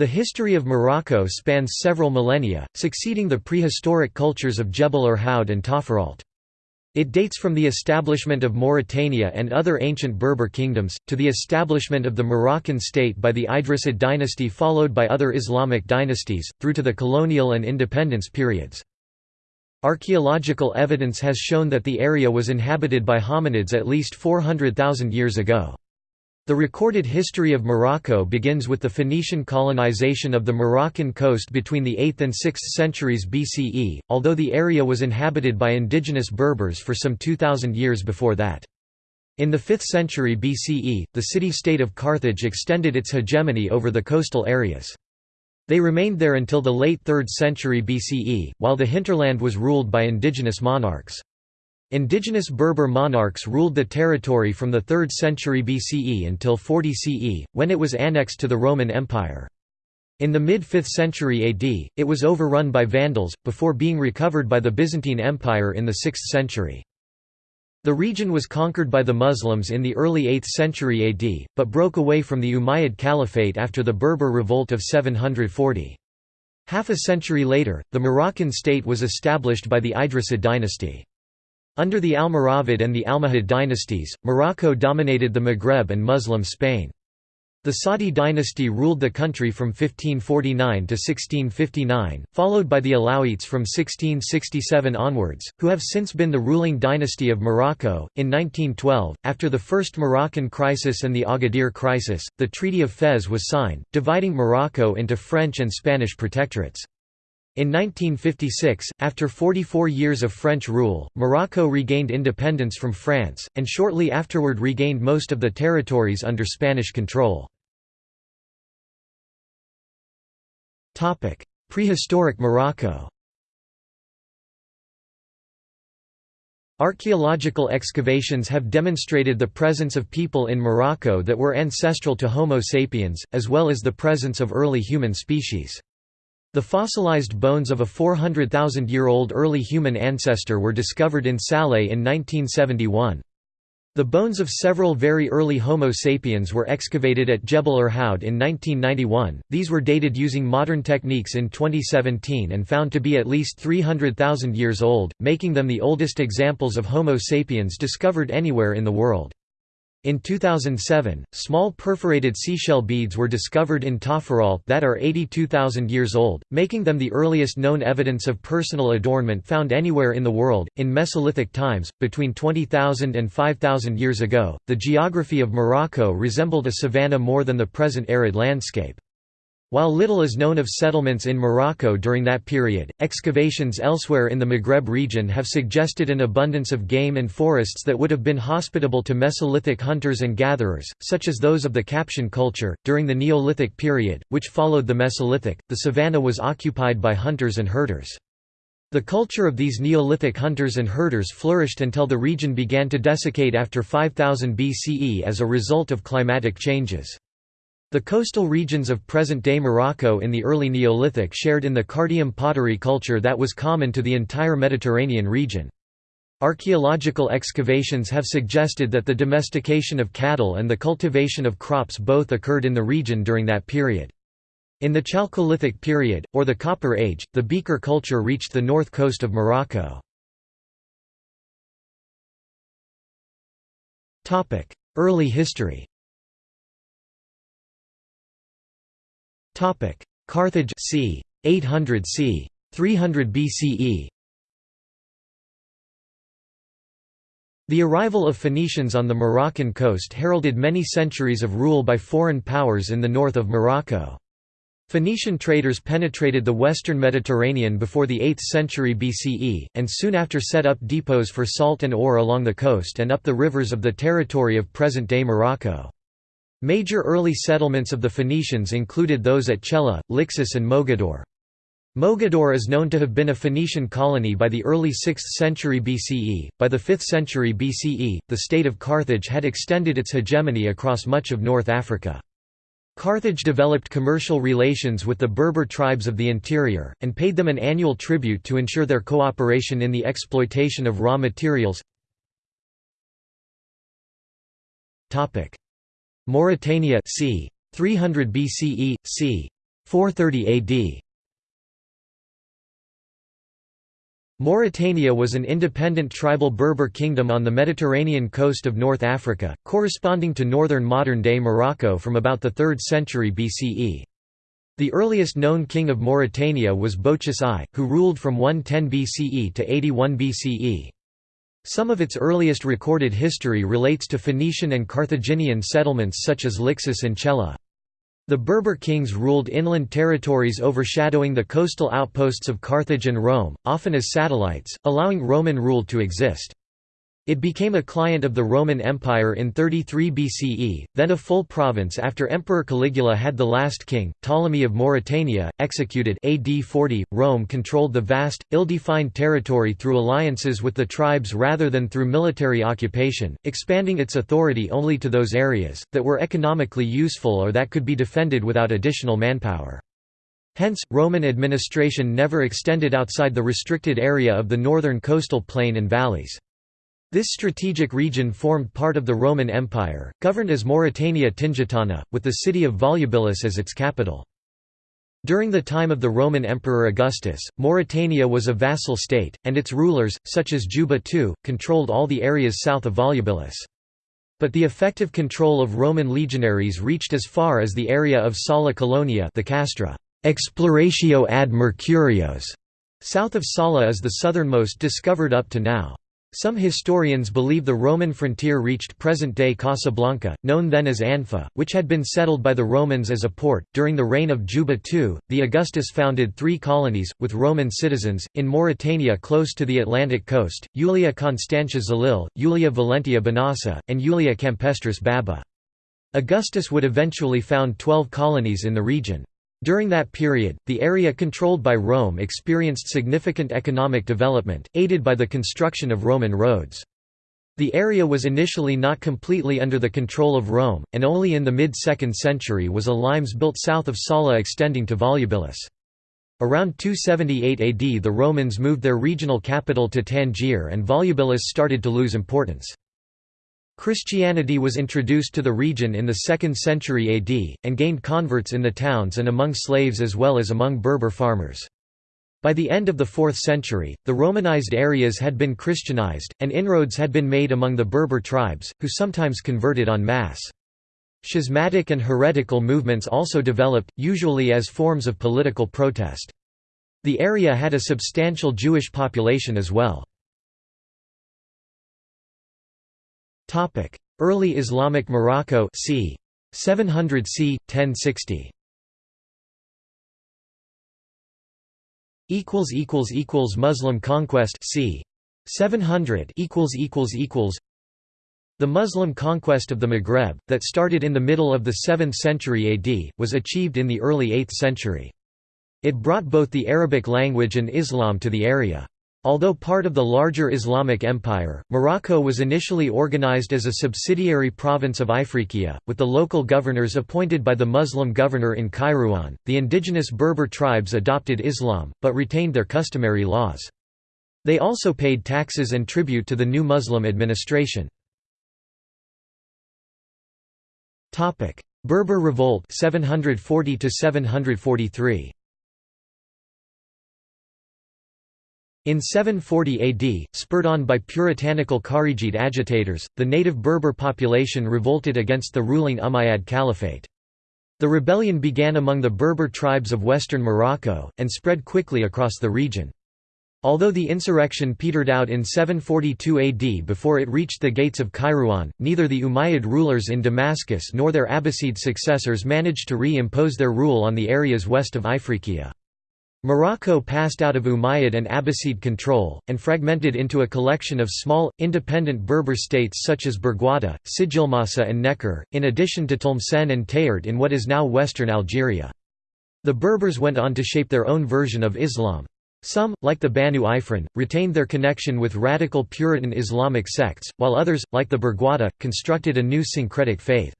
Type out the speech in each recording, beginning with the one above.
The history of Morocco spans several millennia, succeeding the prehistoric cultures of Jebel Irhoud and Taforalt. It dates from the establishment of Mauritania and other ancient Berber kingdoms, to the establishment of the Moroccan state by the Idrisid dynasty followed by other Islamic dynasties, through to the colonial and independence periods. Archaeological evidence has shown that the area was inhabited by hominids at least 400,000 years ago. The recorded history of Morocco begins with the Phoenician colonization of the Moroccan coast between the 8th and 6th centuries BCE, although the area was inhabited by indigenous Berbers for some 2,000 years before that. In the 5th century BCE, the city-state of Carthage extended its hegemony over the coastal areas. They remained there until the late 3rd century BCE, while the hinterland was ruled by indigenous monarchs. Indigenous Berber monarchs ruled the territory from the 3rd century BCE until 40 CE, when it was annexed to the Roman Empire. In the mid-5th century AD, it was overrun by Vandals, before being recovered by the Byzantine Empire in the 6th century. The region was conquered by the Muslims in the early 8th century AD, but broke away from the Umayyad Caliphate after the Berber Revolt of 740. Half a century later, the Moroccan state was established by the Idrisid dynasty. Under the Almoravid and the Almohad dynasties, Morocco dominated the Maghreb and Muslim Spain. The Saadi dynasty ruled the country from 1549 to 1659, followed by the Alawites from 1667 onwards, who have since been the ruling dynasty of Morocco. In 1912, after the First Moroccan Crisis and the Agadir Crisis, the Treaty of Fez was signed, dividing Morocco into French and Spanish protectorates. In 1956, after 44 years of French rule, Morocco regained independence from France, and shortly afterward regained most of the territories under Spanish control. Prehistoric Morocco Archaeological excavations have demonstrated the presence of people in Morocco that were ancestral to Homo sapiens, as well as the presence of early human species. The fossilized bones of a 400,000-year-old early human ancestor were discovered in Salé in 1971. The bones of several very early Homo sapiens were excavated at Jebel Irhoud in 1991. These were dated using modern techniques in 2017 and found to be at least 300,000 years old, making them the oldest examples of Homo sapiens discovered anywhere in the world. In 2007, small perforated seashell beads were discovered in Taforalt that are 82,000 years old, making them the earliest known evidence of personal adornment found anywhere in the world. In Mesolithic times, between 20,000 and 5,000 years ago, the geography of Morocco resembled a savanna more than the present arid landscape. While little is known of settlements in Morocco during that period, excavations elsewhere in the Maghreb region have suggested an abundance of game and forests that would have been hospitable to Mesolithic hunters and gatherers, such as those of the Capsian culture. During the Neolithic period, which followed the Mesolithic, the savanna was occupied by hunters and herders. The culture of these Neolithic hunters and herders flourished until the region began to desiccate after 5000 BCE as a result of climatic changes. The coastal regions of present-day Morocco in the early Neolithic shared in the Cardium pottery culture that was common to the entire Mediterranean region. Archaeological excavations have suggested that the domestication of cattle and the cultivation of crops both occurred in the region during that period. In the Chalcolithic period, or the Copper Age, the beaker culture reached the north coast of Morocco. Early history Carthage c. 800 c. 300 BCE The arrival of Phoenicians on the Moroccan coast heralded many centuries of rule by foreign powers in the north of Morocco. Phoenician traders penetrated the western Mediterranean before the 8th century BCE, and soon after set up depots for salt and ore along the coast and up the rivers of the territory of present-day Morocco. Major early settlements of the Phoenicians included those at Chella, Lixus and Mogador. Mogador is known to have been a Phoenician colony by the early 6th century BCE. By the 5th century BCE, the state of Carthage had extended its hegemony across much of North Africa. Carthage developed commercial relations with the Berber tribes of the interior, and paid them an annual tribute to ensure their cooperation in the exploitation of raw materials. Mauritania c. 300 BCE, c. 430 AD Mauritania was an independent tribal Berber kingdom on the Mediterranean coast of North Africa, corresponding to northern modern-day Morocco from about the 3rd century BCE. The earliest known king of Mauritania was Bocchus I, who ruled from 110 BCE to 81 BCE. Some of its earliest recorded history relates to Phoenician and Carthaginian settlements such as Lixus and Chella. The Berber kings ruled inland territories overshadowing the coastal outposts of Carthage and Rome, often as satellites, allowing Roman rule to exist. It became a client of the Roman Empire in 33 BCE, then a full province after Emperor Caligula had the last king, Ptolemy of Mauritania, executed AD 40. Rome controlled the vast, ill-defined territory through alliances with the tribes rather than through military occupation, expanding its authority only to those areas, that were economically useful or that could be defended without additional manpower. Hence, Roman administration never extended outside the restricted area of the northern coastal plain and valleys. This strategic region formed part of the Roman Empire, governed as Mauritania Tingitana, with the city of Volubilis as its capital. During the time of the Roman Emperor Augustus, Mauritania was a vassal state, and its rulers, such as Juba II, controlled all the areas south of Volubilis. But the effective control of Roman legionaries reached as far as the area of Sala Colonia the Castra Exploratio ad Mercurios. South of Sala is the southernmost discovered up to now. Some historians believe the Roman frontier reached present-day Casablanca, known then as Anfa, which had been settled by the Romans as a port. During the reign of Juba II, the Augustus founded three colonies, with Roman citizens, in Mauritania close to the Atlantic coast, Julia Constantia Zilil, Julia Valentia Banasa, and Julia Campestris Baba. Augustus would eventually found twelve colonies in the region. During that period, the area controlled by Rome experienced significant economic development, aided by the construction of Roman roads. The area was initially not completely under the control of Rome, and only in the mid-2nd century was a limes built south of Sala extending to Volubilis. Around 278 AD the Romans moved their regional capital to Tangier and Volubilis started to lose importance. Christianity was introduced to the region in the 2nd century AD, and gained converts in the towns and among slaves as well as among Berber farmers. By the end of the 4th century, the Romanized areas had been Christianized, and inroads had been made among the Berber tribes, who sometimes converted en masse. Schismatic and heretical movements also developed, usually as forms of political protest. The area had a substantial Jewish population as well. Early Islamic Morocco c. 700 c. 1060 equals equals equals Muslim conquest c. 700 equals equals equals. The Muslim conquest of the Maghreb that started in the middle of the 7th century AD was achieved in the early 8th century. It brought both the Arabic language and Islam to the area Although part of the larger Islamic empire, Morocco was initially organized as a subsidiary province of Ifriqiya, with the local governors appointed by the Muslim governor in Kairouan. The indigenous Berber tribes adopted Islam, but retained their customary laws. They also paid taxes and tribute to the new Muslim administration. Berber Revolt 740 743 In 740 AD, spurred on by puritanical Kharijite agitators, the native Berber population revolted against the ruling Umayyad Caliphate. The rebellion began among the Berber tribes of western Morocco, and spread quickly across the region. Although the insurrection petered out in 742 AD before it reached the gates of Kairouan, neither the Umayyad rulers in Damascus nor their Abbasid successors managed to re-impose their rule on the areas west of Ifriqiya. Morocco passed out of Umayyad and Abbasid control, and fragmented into a collection of small, independent Berber states such as Berguada, Sijilmassa and Nekor, in addition to Tlemcen and Tayert in what is now western Algeria. The Berbers went on to shape their own version of Islam. Some, like the Banu Ifrin, retained their connection with radical Puritan Islamic sects, while others, like the Berguada, constructed a new syncretic faith.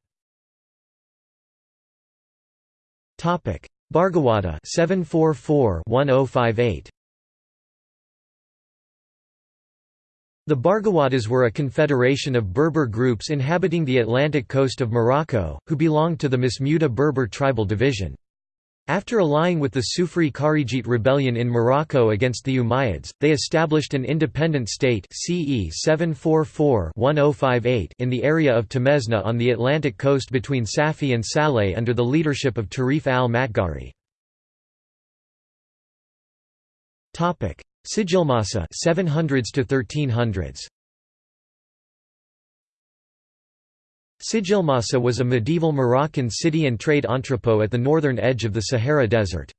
Bargawada 744-1058 The Bargawadas were a confederation of Berber groups inhabiting the Atlantic coast of Morocco, who belonged to the Masmuda Berber tribal division. After allying with the Sufri Kharijite rebellion in Morocco against the Umayyads, they established an independent state CE 744-1058 in the area of Temesna on the Atlantic coast between Safi and Salé under the leadership of Tarif al-Matgari. Sijilmasa 700s to 1300s Sijilmasa was a medieval Moroccan city and trade entrepot at the northern edge of the Sahara Desert.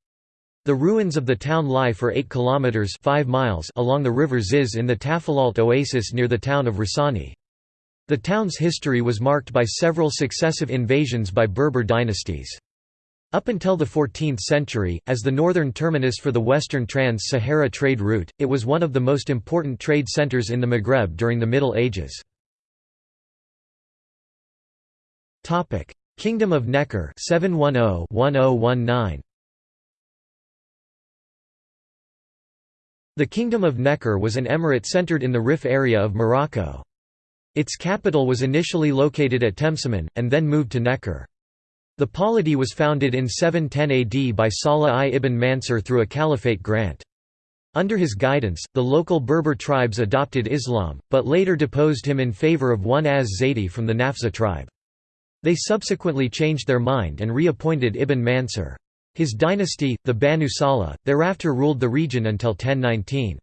The ruins of the town lie for 8 kilometers 5 miles along the river Ziz in the Tafilalt oasis near the town of Rissani. The town's history was marked by several successive invasions by Berber dynasties. Up until the 14th century, as the northern terminus for the western trans-Sahara trade route, it was one of the most important trade centers in the Maghreb during the Middle Ages. Topic: Kingdom of Nekor 710-1019. The Kingdom of Nekor was an emirate centered in the Rif area of Morocco. Its capital was initially located at Temsaman, and then moved to Nekor. The polity was founded in 710 AD by Salah I ibn Mansur through a caliphate grant. Under his guidance, the local Berber tribes adopted Islam, but later deposed him in favor of one Az-Zaidi from the Nafza tribe. They subsequently changed their mind and reappointed Ibn Mansur. His dynasty, the Banu Salah, thereafter ruled the region until 1019.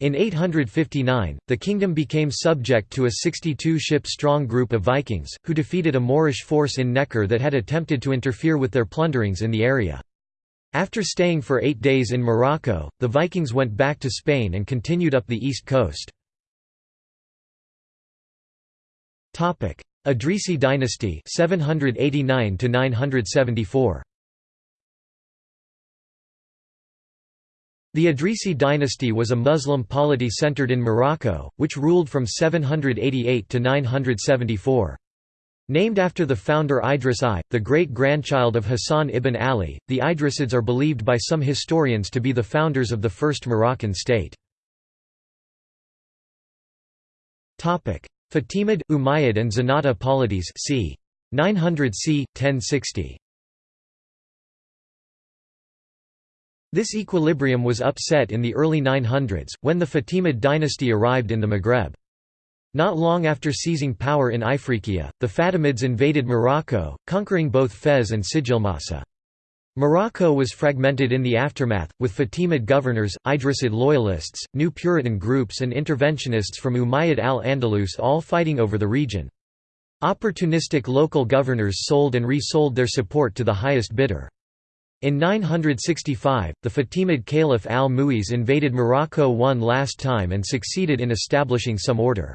In 859, the kingdom became subject to a 62-ship-strong group of Vikings, who defeated a Moorish force in Nekor that had attempted to interfere with their plunderings in the area. After staying for eight days in Morocco, the Vikings went back to Spain and continued up the east coast. Idrisi dynasty 789 to 974 The Idrisi dynasty was a Muslim polity centered in Morocco, which ruled from 788 to 974. Named after the founder Idris I, the great-grandchild of Hassan ibn Ali, the Idrisids are believed by some historians to be the founders of the first Moroccan state. Fatimid, Umayyad and Zenata polities c. 900 c. 1060. This equilibrium was upset in the early 900s, when the Fatimid dynasty arrived in the Maghreb. Not long after seizing power in Ifriqiya, the Fatimids invaded Morocco, conquering both Fez and Sijilmasa. Morocco was fragmented in the aftermath, with Fatimid governors, Idrisid loyalists, new Puritan groups and interventionists from Umayyad al-Andalus all fighting over the region. Opportunistic local governors sold and resold their support to the highest bidder. In 965, the Fatimid Caliph al-Mu'iz invaded Morocco one last time and succeeded in establishing some order.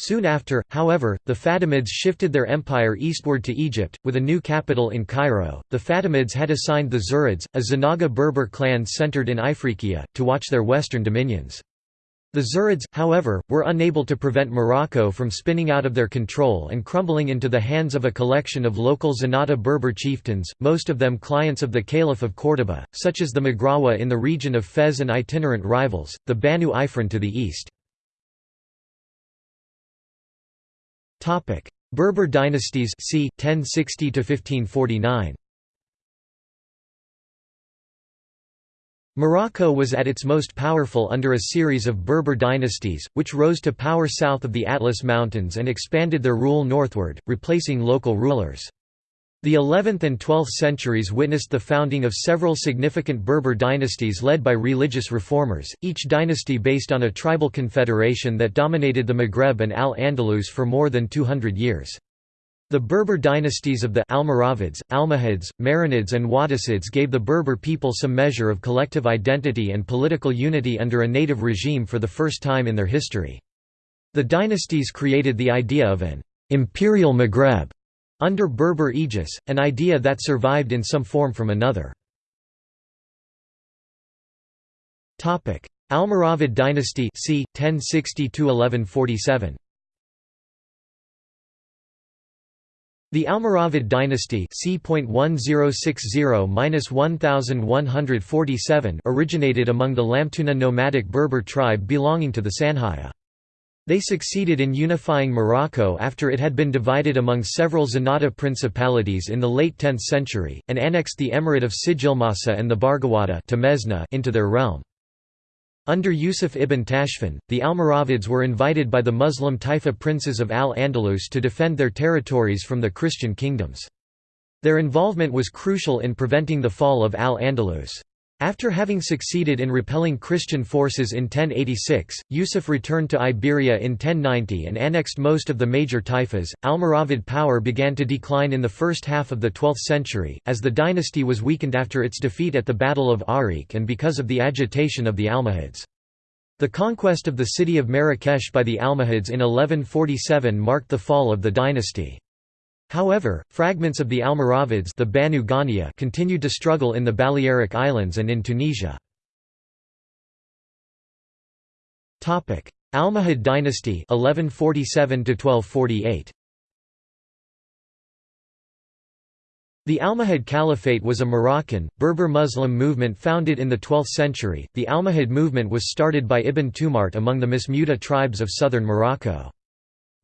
Soon after, however, the Fatimids shifted their empire eastward to Egypt, with a new capital in Cairo. The Fatimids had assigned the Zirids, a Zanaga Berber clan centered in Ifriqiya, to watch their western dominions. The Zirids, however, were unable to prevent Morocco from spinning out of their control and crumbling into the hands of a collection of local Zenata Berber chieftains, most of them clients of the Caliph of Córdoba, such as the Maghrawa in the region of Fez and itinerant rivals, the Banu Ifrin to the east. Topic: Berber dynasties c. 1060 to 1549. Morocco was at its most powerful under a series of Berber dynasties, which rose to power south of the Atlas Mountains and expanded their rule northward, replacing local rulers. The 11th and 12th centuries witnessed the founding of several significant Berber dynasties led by religious reformers, each dynasty based on a tribal confederation that dominated the Maghreb and Al-Andalus for more than 200 years. The Berber dynasties of the Almoravids, Almohads, Marinids and Wattasids gave the Berber people some measure of collective identity and political unity under a native regime for the first time in their history. The dynasties created the idea of an «imperial Maghreb» Under Berber aegis, an idea that survived in some form from another. Almoravid dynasty c. 1060–1147 The Almoravid dynasty c. originated among the Lamtuna nomadic Berber tribe belonging to the Sanhaya. They succeeded in unifying Morocco after it had been divided among several Zenata principalities in the late 10th century, and annexed the emirate of Sijilmasa and the Bargawada into their realm. Under Yusuf ibn Tashfin, the Almoravids were invited by the Muslim Taifa princes of Al-Andalus to defend their territories from the Christian kingdoms. Their involvement was crucial in preventing the fall of Al-Andalus. After having succeeded in repelling Christian forces in 1086, Yusuf returned to Iberia in 1090 and annexed most of the major taifas. Almoravid power began to decline in the first half of the 12th century, as the dynasty was weakened after its defeat at the Battle of Ourique and because of the agitation of the Almohads. The conquest of the city of Marrakesh by the Almohads in 1147 marked the fall of the dynasty. However, fragments of the Almoravids the Banu Ghania continued to struggle in the Balearic Islands and in Tunisia. Almohad dynasty 1147 1248 The Almohad Caliphate was a Moroccan, Berber Muslim movement founded in the 12th century. The Almohad movement was started by Ibn Tumart among the Masmuda tribes of southern Morocco.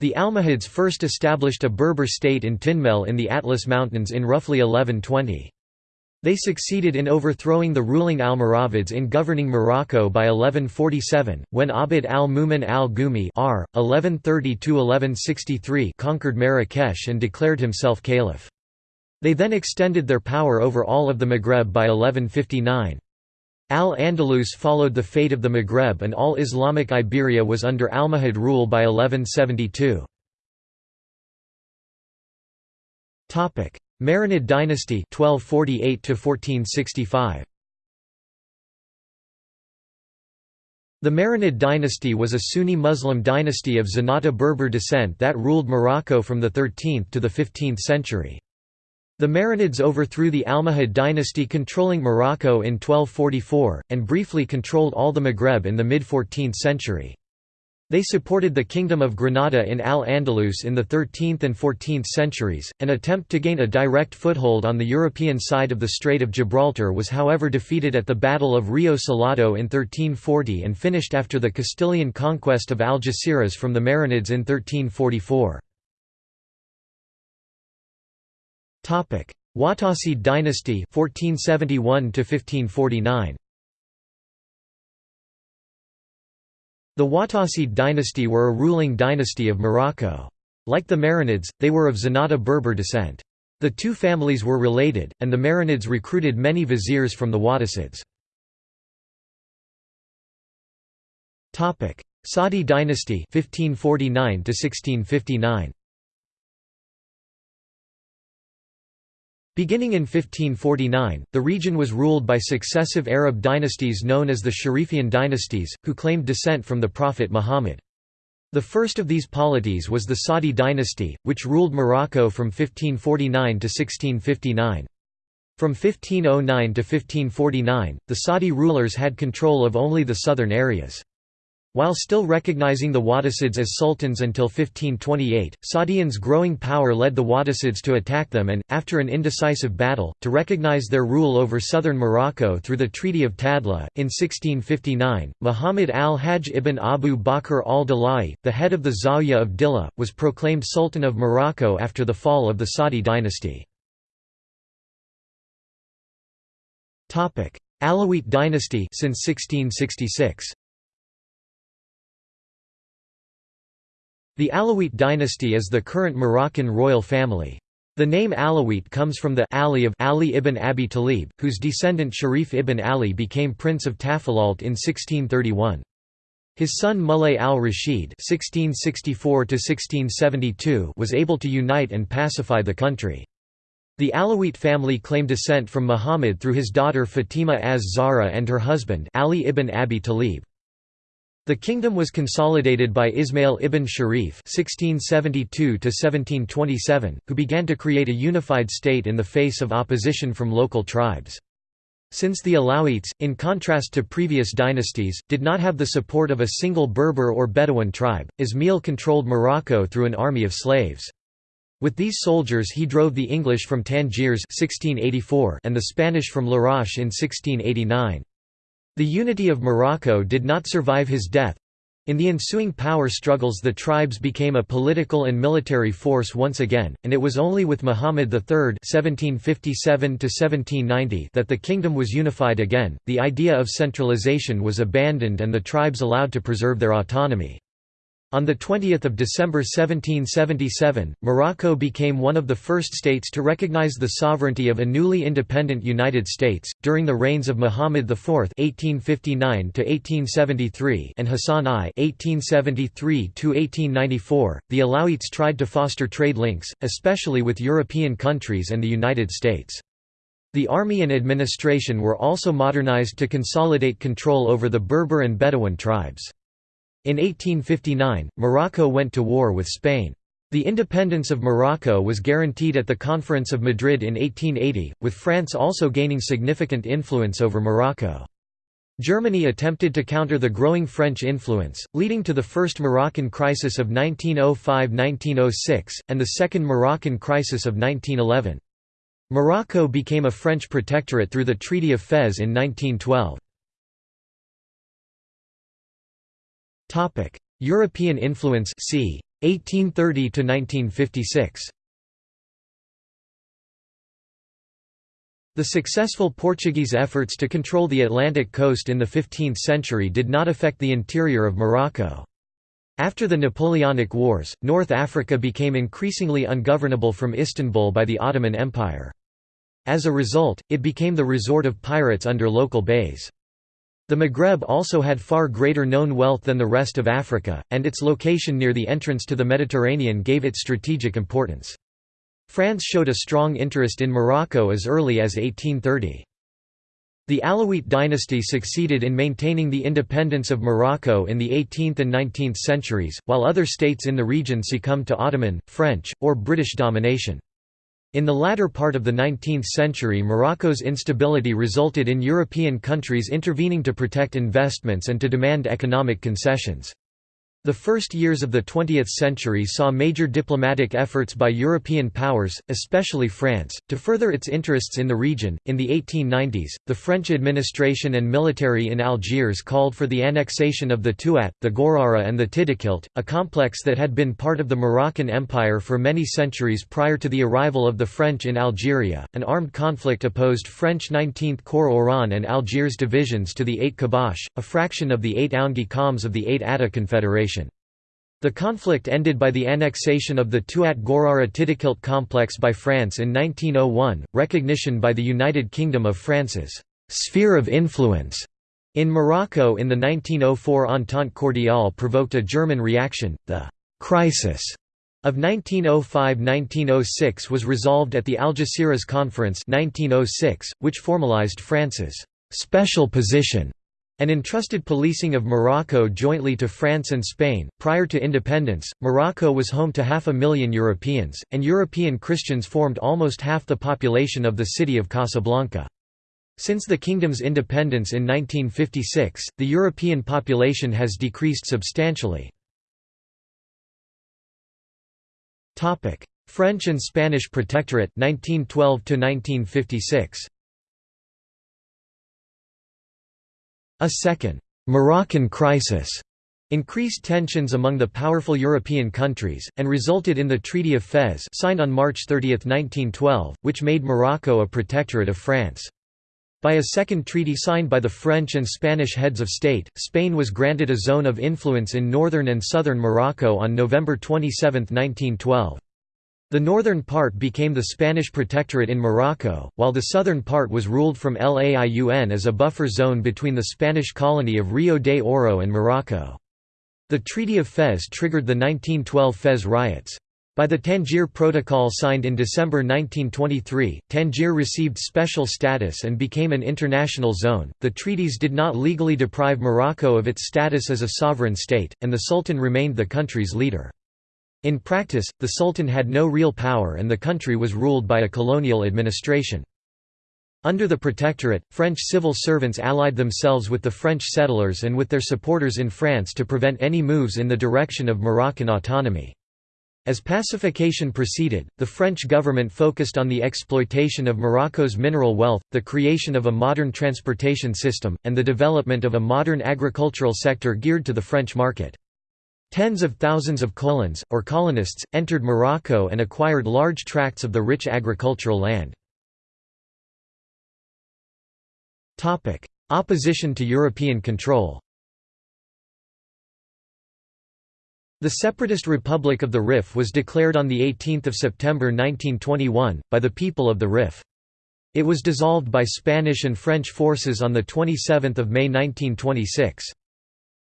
The Almohads first established a Berber state in Tinmel in the Atlas Mountains in roughly 1120. They succeeded in overthrowing the ruling Almoravids in governing Morocco by 1147, when Abd al-Mumin al-Gumi conquered Marrakesh and declared himself caliph. They then extended their power over all of the Maghreb by 1159. Al-Andalus followed the fate of the Maghreb and all Islamic Iberia was under Almohad rule by 1172. Marinid dynasty 1248 1465. The Marinid dynasty was a Sunni Muslim dynasty of Zenata Berber descent that ruled Morocco from the 13th to the 15th century. The Marinids overthrew the Almohad dynasty controlling Morocco in 1244, and briefly controlled all the Maghreb in the mid-14th century. They supported the Kingdom of Granada in Al-Andalus in the 13th and 14th centuries. An attempt to gain a direct foothold on the European side of the Strait of Gibraltar was however defeated at the Battle of Rio Salado in 1340 and finished after the Castilian conquest of Algeciras from the Marinids in 1344. Topic: Wattasid dynasty 1471 to 1549. The Wattasid dynasty were a ruling dynasty of Morocco. Like the Marinids, they were of Zenata Berber descent. The two families were related, and the Marinids recruited many viziers from the Wattasids. Saadi dynasty 1549 to 1659. Beginning in 1549, the region was ruled by successive Arab dynasties known as the Sharifian dynasties, who claimed descent from the Prophet Muhammad. The first of these polities was the Saadi dynasty, which ruled Morocco from 1549 to 1659. From 1509 to 1549, the Saadi rulers had control of only the southern areas. While still recognizing the Wattasids as sultans until 1528, Saadians' growing power led the Wattasids to attack them and, after an indecisive battle, to recognize their rule over southern Morocco through the Treaty of Tadla. In 1659, Muhammad al-Hajj ibn Abu Bakr al-Dalai, the head of the Zawiya of Dila, was proclaimed Sultan of Morocco after the fall of the Saadi dynasty. Alawite dynasty since 1666. The Alawite dynasty is the current Moroccan royal family. The name Alawite comes from the Ali of Ali ibn Abi Talib, whose descendant Sharif ibn Ali became Prince of Tafilalt in 1631. His son Mulay al-Rashid was able to unite and pacify the country. The Alawite family claimed descent from Muhammad through his daughter Fatima az-Zahra and her husband Ali ibn Abi Talib. The kingdom was consolidated by Ismail ibn Sharif (1672–1727), who began to create a unified state in the face of opposition from local tribes. Since the Alawites, in contrast to previous dynasties, did not have the support of a single Berber or Bedouin tribe, Ismail controlled Morocco through an army of slaves. With these soldiers he drove the English from Tangiers 1684 and the Spanish from Larache in 1689. The unity of Morocco did not survive his death. In the ensuing power struggles the tribes became a political and military force once again, and it was only with Muhammad III (1757–1790) that the kingdom was unified again. The idea of centralization was abandoned and the tribes allowed to preserve their autonomy. On 20 December 1777, Morocco became one of the first states to recognize the sovereignty of a newly independent United States. During the reigns of Muhammad IV (1859–1873) and Hassan I (1873–1894), the Alawites tried to foster trade links, especially with European countries and the United States. The army and administration were also modernized to consolidate control over the Berber and Bedouin tribes. In 1859, Morocco went to war with Spain. The independence of Morocco was guaranteed at the Conference of Madrid in 1880, with France also gaining significant influence over Morocco. Germany attempted to counter the growing French influence, leading to the First Moroccan Crisis of 1905–1906, and the Second Moroccan Crisis of 1911. Morocco became a French protectorate through the Treaty of Fez in 1912. European influence c. 1830 to 1956. The successful Portuguese efforts to control the Atlantic coast in the 15th century did not affect the interior of Morocco. After the Napoleonic Wars, North Africa became increasingly ungovernable from Istanbul by the Ottoman Empire. As a result, it became the resort of pirates under local beys. The Maghreb also had far greater known wealth than the rest of Africa, and its location near the entrance to the Mediterranean gave it strategic importance. France showed a strong interest in Morocco as early as 1830. The Alawite dynasty succeeded in maintaining the independence of Morocco in the 18th and 19th centuries, while other states in the region succumbed to Ottoman, French, or British domination. In the latter part of the 19th century Morocco's instability resulted in European countries intervening to protect investments and to demand economic concessions. The first years of the 20th century saw major diplomatic efforts by European powers, especially France, to further its interests in the region. In the 1890s, the French administration and military in Algiers called for the annexation of the Tuat, the Gorara, and the Tidikelt, a complex that had been part of the Moroccan Empire for many centuries prior to the arrival of the French in Algeria. An armed conflict opposed French 19th Corps Oran and Algiers divisions to the Aït Khabbash, a fraction of the Aït Ounbgui Khams of the Aït Atta Confederation. The conflict ended by the annexation of the Tuat Gorara Tidikelt complex by France in 1901, recognition by the United Kingdom of France's «sphere of influence» in Morocco in the 1904 Entente Cordiale provoked a German reaction. The «crisis» of 1905–1906 was resolved at the Algeciras Conference 1906, which formalized France's «special position» and entrusted policing of Morocco jointly to France and Spain. Prior to independence, Morocco was home to half a million Europeans, and European Christians formed almost half the population of the city of Casablanca. Since the kingdom's independence in 1956, the European population has decreased substantially. French and Spanish Protectorate 1912 to 1956. A second Moroccan crisis increased tensions among the powerful European countries, and resulted in the Treaty of Fez signed on March 30, 1912, which made Morocco a protectorate of France. By a second treaty signed by the French and Spanish heads of state, Spain was granted a zone of influence in northern and southern Morocco on November 27, 1912. The northern part became the Spanish protectorate in Morocco, while the southern part was ruled from Laiun as a buffer zone between the Spanish colony of Rio de Oro and Morocco. The Treaty of Fez triggered the 1912 Fez riots. By the Tangier Protocol signed in December 1923, Tangier received special status and became an international zone. The treaties did not legally deprive Morocco of its status as a sovereign state, and the Sultan remained the country's leader. In practice, the Sultan had no real power and the country was ruled by a colonial administration. Under the Protectorate, French civil servants allied themselves with the French settlers and with their supporters in France to prevent any moves in the direction of Moroccan autonomy. As pacification proceeded, the French government focused on the exploitation of Morocco's mineral wealth, the creation of a modern transportation system, and the development of a modern agricultural sector geared to the French market. Tens of thousands of colons, or colonists, entered Morocco and acquired large tracts of the rich agricultural land. Opposition to European control The separatist Republic of the Rif was declared on 18 September 1921, by the people of the Rif. It was dissolved by Spanish and French forces on 27 May 1926.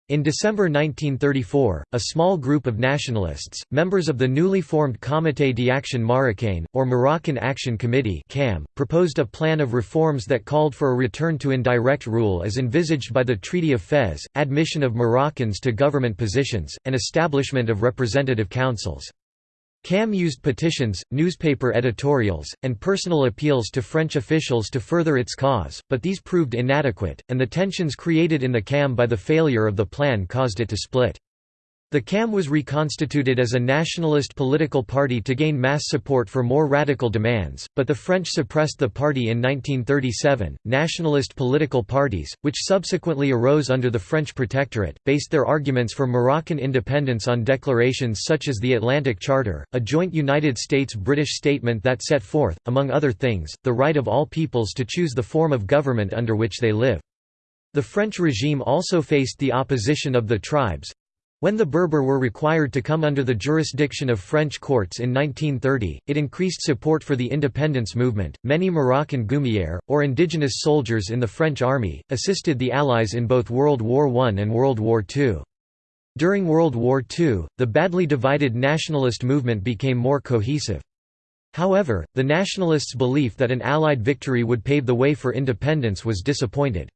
In December 1934, a small group of nationalists, members of the newly formed Comité d'Action Marocain, or Moroccan Action Committee proposed a plan of reforms that called for a return to indirect rule as envisaged by the Treaty of Fez, admission of Moroccans to government positions, and establishment of representative councils. CAM used petitions, newspaper editorials, and personal appeals to French officials to further its cause, but these proved inadequate, and the tensions created in the CAM by the failure of the plan caused it to split. The CAM was reconstituted as a nationalist political party to gain mass support for more radical demands, but the French suppressed the party in 1937. Nationalist political parties, which subsequently arose under the French protectorate, based their arguments for Moroccan independence on declarations such as the Atlantic Charter, a joint United States-British statement that set forth, among other things, the right of all peoples to choose the form of government under which they live. The French regime also faced the opposition of the tribes, when the Berber were required to come under the jurisdiction of French courts in 1930, it increased support for the independence movement. Many Moroccan Goumier, or indigenous soldiers in the French army, assisted the Allies in both World War I and World War II. During World War II, the badly divided nationalist movement became more cohesive. However, the nationalists' belief that an Allied victory would pave the way for independence was disappointed.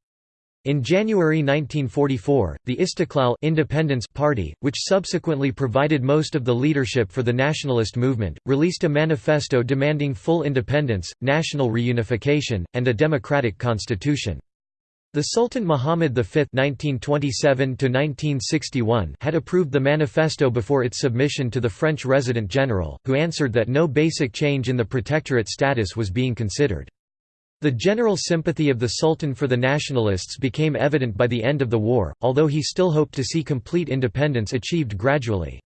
In January 1944, the Istiqlal Independence Party, which subsequently provided most of the leadership for the nationalist movement, released a manifesto demanding full independence, national reunification, and a democratic constitution. The Sultan Muhammad V (1927–1961) had approved the manifesto before its submission to the French Resident General, who answered that no basic change in the protectorate status was being considered. The general sympathy of the Sultan for the nationalists became evident by the end of the war, although he still hoped to see complete independence achieved gradually.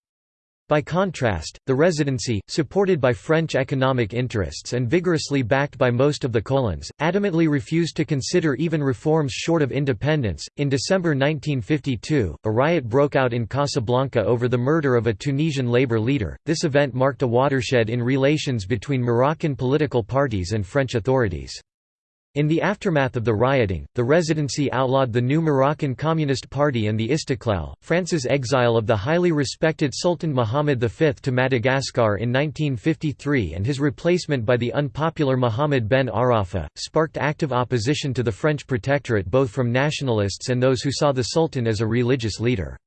By contrast, the Residency, supported by French economic interests and vigorously backed by most of the colons, adamantly refused to consider even reforms short of independence. In December 1952, a riot broke out in Casablanca over the murder of a Tunisian labor leader. This event marked a watershed in relations between Moroccan political parties and French authorities. In the aftermath of the rioting, the Residency outlawed the new Moroccan Communist Party and the Istiqlal. France's exile of the highly respected Sultan Muhammad V to Madagascar in 1953 and his replacement by the unpopular Muhammad ben Arafa, sparked active opposition to the French protectorate both from nationalists and those who saw the Sultan as a religious leader.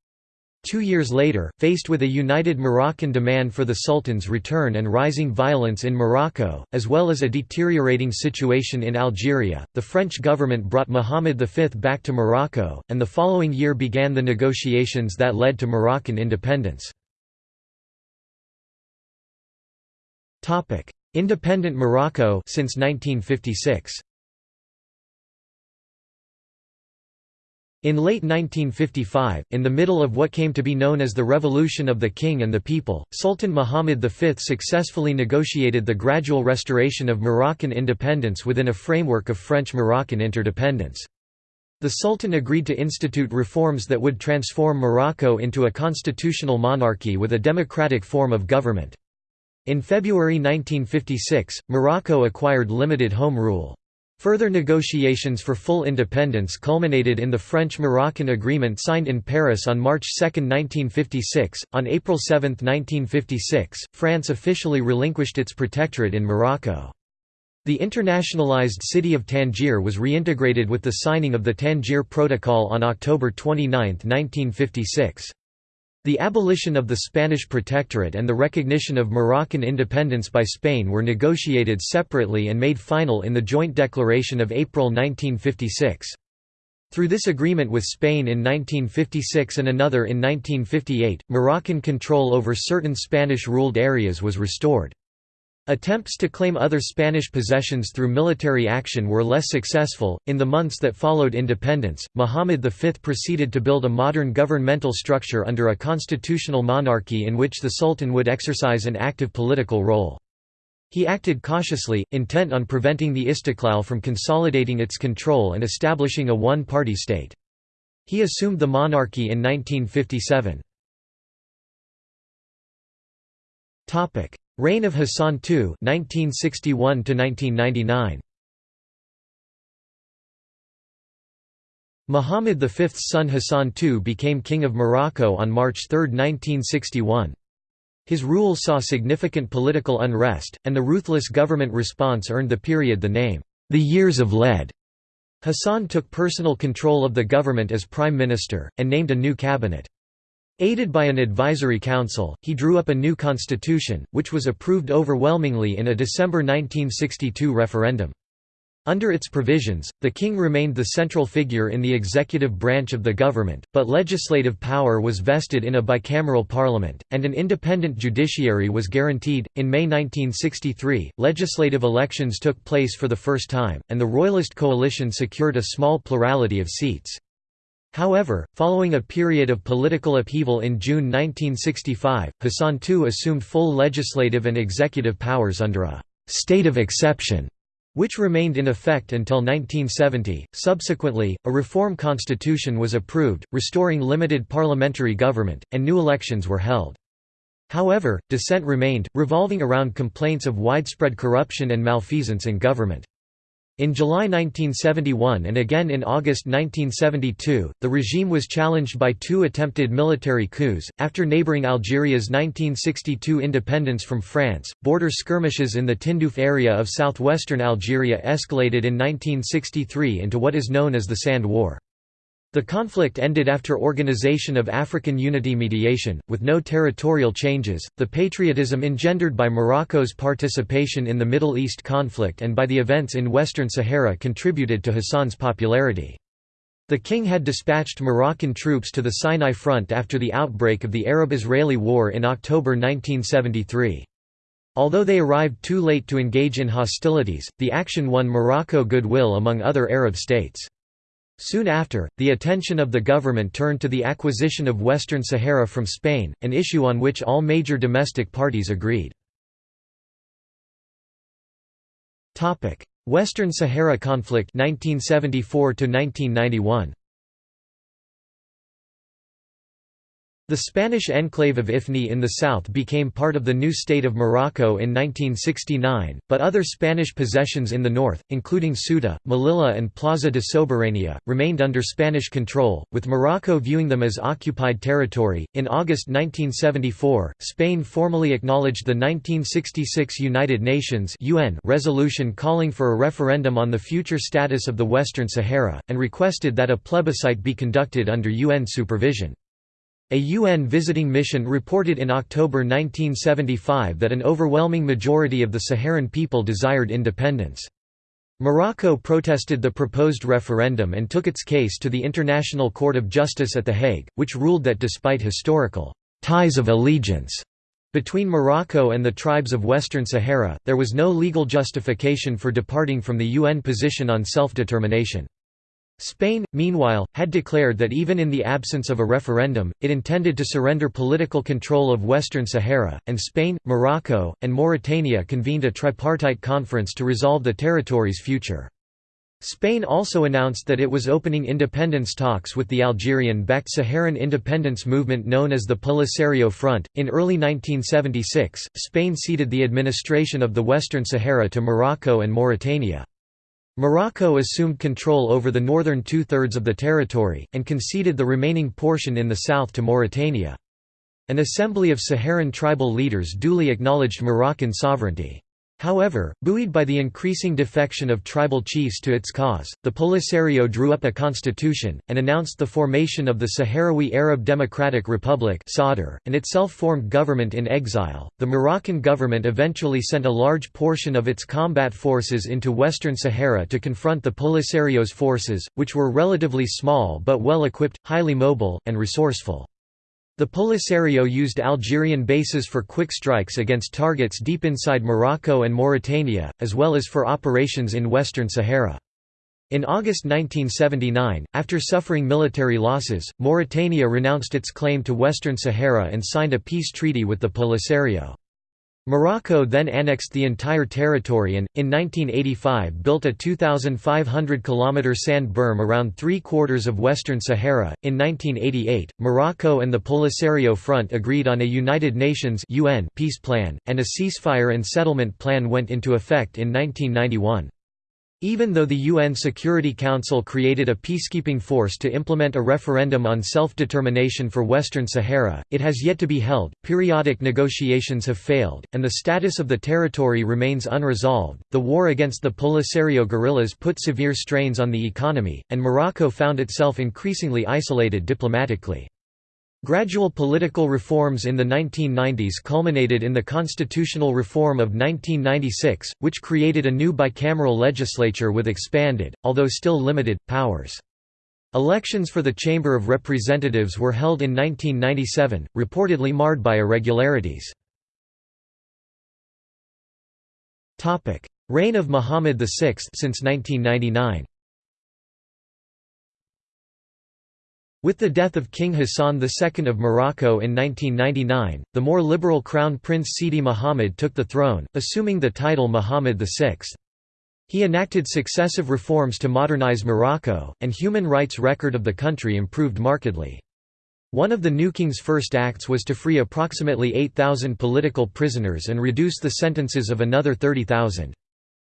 Two years later, faced with a united Moroccan demand for the Sultan's return and rising violence in Morocco, as well as a deteriorating situation in Algeria, the French government brought Muhammad V back to Morocco, and the following year began the negotiations that led to Moroccan independence. Independent Morocco since 1956. In late 1955, in the middle of what came to be known as the Revolution of the King and the People, Sultan Muhammad V successfully negotiated the gradual restoration of Moroccan independence within a framework of French-Moroccan interdependence. The Sultan agreed to institute reforms that would transform Morocco into a constitutional monarchy with a democratic form of government. In February 1956, Morocco acquired limited home rule. Further negotiations for full independence culminated in the French-Moroccan agreement signed in Paris on March 2, 1956. On April 7, 1956, France officially relinquished its protectorate in Morocco. The internationalized city of Tangier was reintegrated with the signing of the Tangier Protocol on October 29, 1956. The abolition of the Spanish protectorate and the recognition of Moroccan independence by Spain were negotiated separately and made final in the Joint Declaration of April 1956. Through this agreement with Spain in 1956 and another in 1958, Moroccan control over certain Spanish-ruled areas was restored. Attempts to claim other Spanish possessions through military action were less successful. In the months that followed independence, Muhammad V proceeded to build a modern governmental structure under a constitutional monarchy in which the Sultan would exercise an active political role. He acted cautiously, intent on preventing the Istiqlal from consolidating its control and establishing a one-party state. He assumed the monarchy in 1957. Reign of Hassan II 1961 1999. Muhammad V's son Hassan II became King of Morocco on March 3, 1961. His rule saw significant political unrest, and the ruthless government response earned the period the name, the Years of Lead. Hassan took personal control of the government as prime minister, and named a new cabinet. Aided by an advisory council, he drew up a new constitution, which was approved overwhelmingly in a December 1962 referendum. Under its provisions, the king remained the central figure in the executive branch of the government, but legislative power was vested in a bicameral parliament, and an independent judiciary was guaranteed. In May 1963, legislative elections took place for the first time, and the Royalist coalition secured a small plurality of seats. However, following a period of political upheaval in June 1965, Hassan II assumed full legislative and executive powers under a «state of exception» which remained in effect until 1970. Subsequently, a reform constitution was approved, restoring limited parliamentary government, and new elections were held. However, dissent remained, revolving around complaints of widespread corruption and malfeasance in government. In July 1971 and again in August 1972, the regime was challenged by two attempted military coups. After neighboring Algeria's 1962 independence from France, border skirmishes in the Tindouf area of southwestern Algeria escalated in 1963 into what is known as the Sand War. The conflict ended after Organization of African Unity mediation, with no territorial changes. The patriotism engendered by Morocco's participation in the Middle East conflict and by the events in Western Sahara contributed to Hassan's popularity. The king had dispatched Moroccan troops to the Sinai front after the outbreak of the Arab-Israeli War in October 1973. Although they arrived too late to engage in hostilities, the action won Morocco goodwill among other Arab states. Soon after, the attention of the government turned to the acquisition of Western Sahara from Spain, an issue on which all major domestic parties agreed. Western Sahara conflict 1974 1991. The Spanish enclave of Ifni in the south became part of the new state of Morocco in 1969, but other Spanish possessions in the north, including Ceuta, Melilla and Plaza de Soberania, remained under Spanish control, with Morocco viewing them as occupied territory. In August 1974, Spain formally acknowledged the 1966 United Nations (UN) resolution calling for a referendum on the future status of the Western Sahara, and requested that a plebiscite be conducted under UN supervision. A UN visiting mission reported in October 1975 that an overwhelming majority of the Saharan people desired independence. Morocco protested the proposed referendum and took its case to the International Court of Justice at The Hague, which ruled that despite historical ties of allegiance between Morocco and the tribes of Western Sahara, there was no legal justification for departing from the UN position on self-determination. Spain, meanwhile, had declared that even in the absence of a referendum, it intended to surrender political control of Western Sahara, and Spain, Morocco, and Mauritania convened a tripartite conference to resolve the territory's future. Spain also announced that it was opening independence talks with the Algerian-backed Saharan independence movement known as the Polisario Front. In early 1976, Spain ceded the administration of the Western Sahara to Morocco and Mauritania. Morocco assumed control over the northern two-thirds of the territory, and conceded the remaining portion in the south to Mauritania. An assembly of Saharan tribal leaders duly acknowledged Moroccan sovereignty. However, buoyed by the increasing defection of tribal chiefs to its cause, the Polisario drew up a constitution, and announced the formation of the Sahrawi Arab Democratic Republic and its self-formed government in exile. The Moroccan government eventually sent a large portion of its combat forces into Western Sahara to confront the Polisario's forces, which were relatively small but well equipped, highly mobile, and resourceful. The Polisario used Algerian bases for quick strikes against targets deep inside Morocco and Mauritania, as well as for operations in Western Sahara. In August 1979, after suffering military losses, Mauritania renounced its claim to Western Sahara and signed a peace treaty with the Polisario. Morocco then annexed the entire territory and, in 1985 built a 2,500 km sand berm around three-quarters of Western Sahara. In 1988, Morocco and the Polisario Front agreed on a United Nations UN peace plan, and a ceasefire and settlement plan went into effect in 1991. Even though the UN Security Council created a peacekeeping force to implement a referendum on self-determination for Western Sahara, it has yet to be held. Periodic negotiations have failed, and the status of the territory remains unresolved. The war against the Polisario guerrillas put severe strains on the economy, and Morocco found itself increasingly isolated diplomatically. Gradual political reforms in the 1990s culminated in the constitutional reform of 1996, which created a new bicameral legislature with expanded, although still limited, powers. Elections for the Chamber of Representatives were held in 1997, reportedly marred by irregularities. Reign of Muhammad VI since 1999 With the death of King Hassan II of Morocco in 1999, the more liberal Crown Prince Sidi Muhammad took the throne, assuming the title Muhammad VI. He enacted successive reforms to modernize Morocco, and human rights record of the country improved markedly. One of the new king's first acts was to free approximately 8,000 political prisoners and reduce the sentences of another 30,000.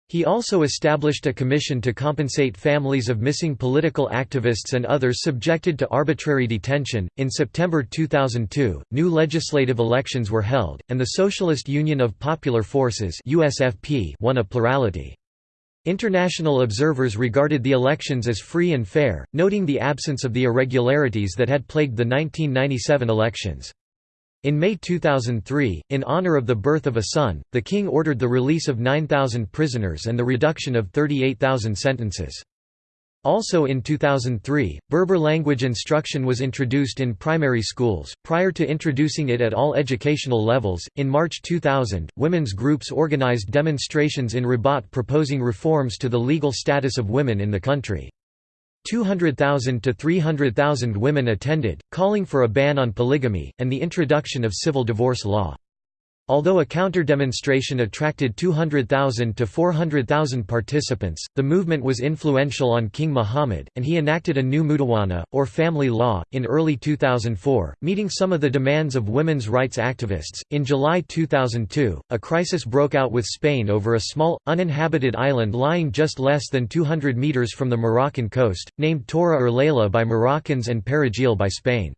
He also established a commission to compensate families of missing political activists and others subjected to arbitrary detention. In September 2002, new legislative elections were held, and the Socialist Union of Popular Forces (USFP) won a plurality. International observers regarded the elections as free and fair, noting the absence of the irregularities that had plagued the 1997 elections. In May 2003, in honor of the birth of a son, the king ordered the release of 9,000 prisoners and the reduction of 38,000 sentences. Also in 2003, Berber language instruction was introduced in primary schools, prior to introducing it at all educational levels. In March 2000, women's groups organized demonstrations in Rabat proposing reforms to the legal status of women in the country. 200,000 to 300,000 women attended, calling for a ban on polygamy, and the introduction of civil divorce law. Although a counter-demonstration attracted 200,000 to 400,000 participants, the movement was influential on King Muhammad, and he enacted a new mudawana, or family law, in early 2004, meeting some of the demands of women's rights activists. In July 2002, a crisis broke out with Spain over a small, uninhabited island lying just less than 200 meters from the Moroccan coast, named Tora or Layla by Moroccans and Perejil by Spain.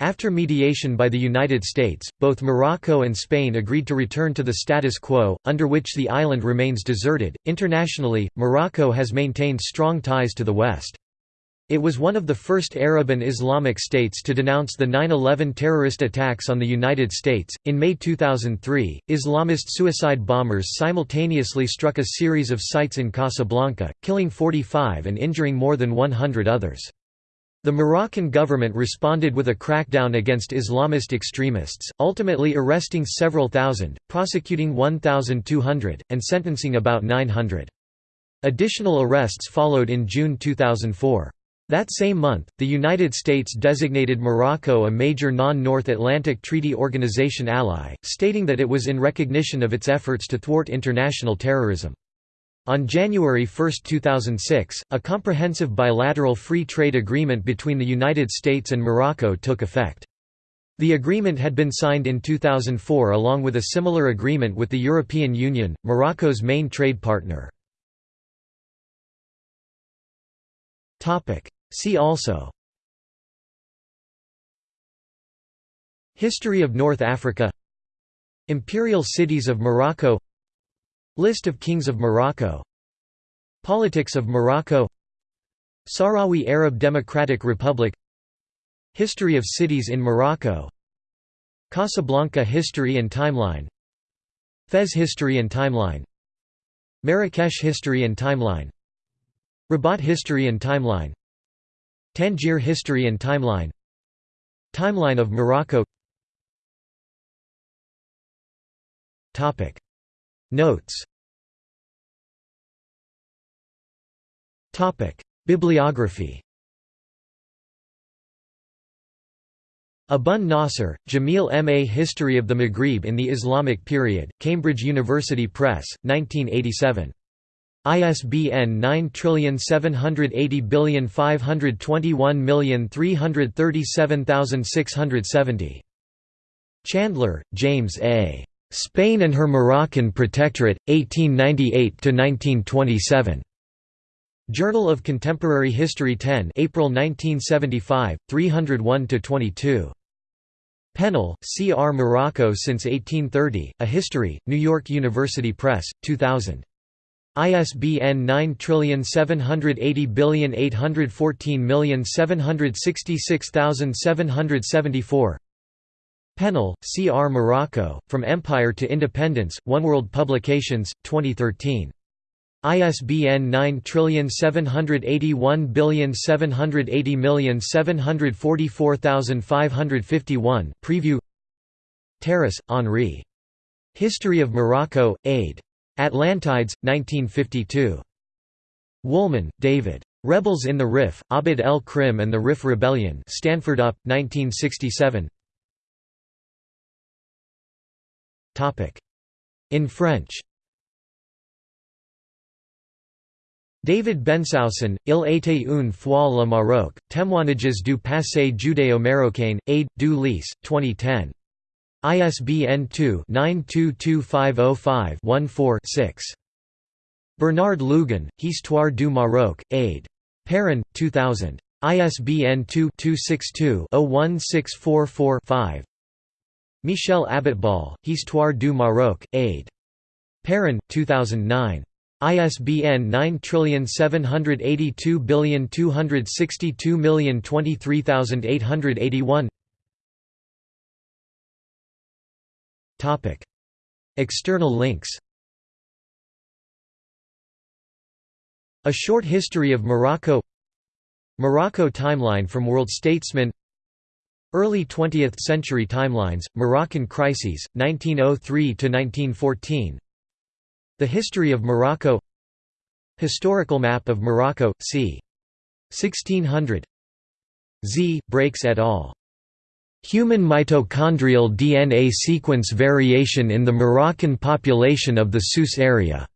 After mediation by the United States, both Morocco and Spain agreed to return to the status quo, under which the island remains deserted. Internationally, Morocco has maintained strong ties to the West. It was one of the first Arab and Islamic states to denounce the 9 11 terrorist attacks on the United States. In May 2003, Islamist suicide bombers simultaneously struck a series of sites in Casablanca, killing 45 and injuring more than 100 others. The Moroccan government responded with a crackdown against Islamist extremists, ultimately arresting several thousand, prosecuting 1,200, and sentencing about 900. Additional arrests followed in June 2004. That same month, the United States designated Morocco a major non-North Atlantic Treaty Organization ally, stating that it was in recognition of its efforts to thwart international terrorism. On January 1, 2006, a comprehensive bilateral free trade agreement between the United States and Morocco took effect. The agreement had been signed in 2004 along with a similar agreement with the European Union, Morocco's main trade partner. See also History of North Africa Imperial cities of Morocco List of kings of Morocco. Politics of Morocco. Sahrawi Arab Democratic Republic. History of cities in Morocco. Casablanca history and timeline. Fez history and timeline. Marrakesh history and timeline. Rabat history and timeline. Tangier history and timeline. Timeline of Morocco Notes Bibliography Abun Nasr, Jamil M. A History of the Maghrib in the Islamic Period, Cambridge University Press, 1987. ISBN 9780521337670. Chandler, James A. Spain and Her Moroccan Protectorate, 1898–1927. Journal of Contemporary History 10 April 1975, 301–22. Pennell, C. R. Morocco since 1830, A History, New York University Press, 2000. ISBN 9780814766774 Pennell, C. R. Morocco, From Empire to Independence, Oneworld Publications, 2013. ISBN 9781780744551 Preview Terrasse, Henri. History of Morocco, Aid. Atlantides, 1952. Woolman, David. Rebels in the Rif, Abd el-Krim and the Rif Rebellion Stanford UP, 1967 In French David Bensoussan, Il était une fois le Maroc, Témoignages du passé judéo-marocain, Aide, du Lys, 2010. ISBN 2-922505-14-6. Bernard Lugan, Histoire du Maroc, Aide. Perrin, 2000. ISBN 2-262-01644-5. Michel Abitbol, Histoire du Maroc, Aide. Perrin, 2009. ISBN 9782262023881 Topic. External links. A Short History of Morocco. Morocco Timeline from World Statesman Early 20th Century Timelines, Moroccan Crises, 1903–1914 the History of Morocco Historical map of Morocco, c. 1600 Z. Brakez et al. Human mitochondrial DNA sequence variation in the Moroccan population of the Souss area.